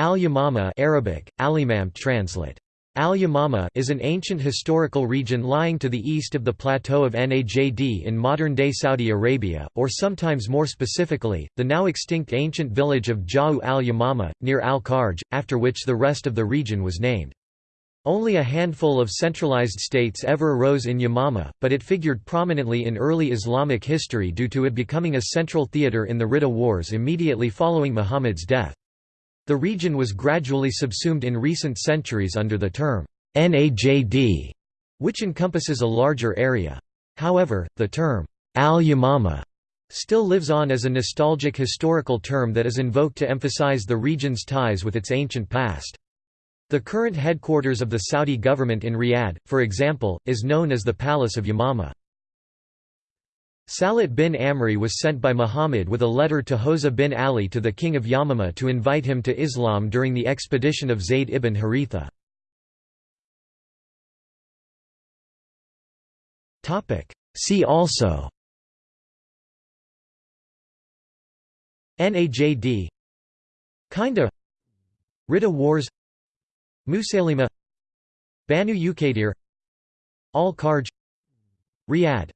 Al-Yamama Arabic, Alimam translate. Al-Yamama is an ancient historical region lying to the east of the plateau of Najd in modern-day Saudi Arabia, or sometimes more specifically, the now extinct ancient village of Ja'u al-Yamama, near al-Kharj, after which the rest of the region was named. Only a handful of centralized states ever arose in Yamama, but it figured prominently in early Islamic history due to it becoming a central theater in the Ridda Wars immediately following Muhammad's death. The region was gradually subsumed in recent centuries under the term Najd, which encompasses a larger area. However, the term al-Yamama still lives on as a nostalgic historical term that is invoked to emphasize the region's ties with its ancient past. The current headquarters of the Saudi government in Riyadh, for example, is known as the Palace of Yamama. Salit bin Amri was sent by Muhammad with a letter to Hawza bin Ali to the king of Yamama to invite him to Islam during the expedition of Zayd ibn Haritha. See also Najd Kinda Ridda Wars Musaylima Banu Uqaydir Al-Kharj Riyadh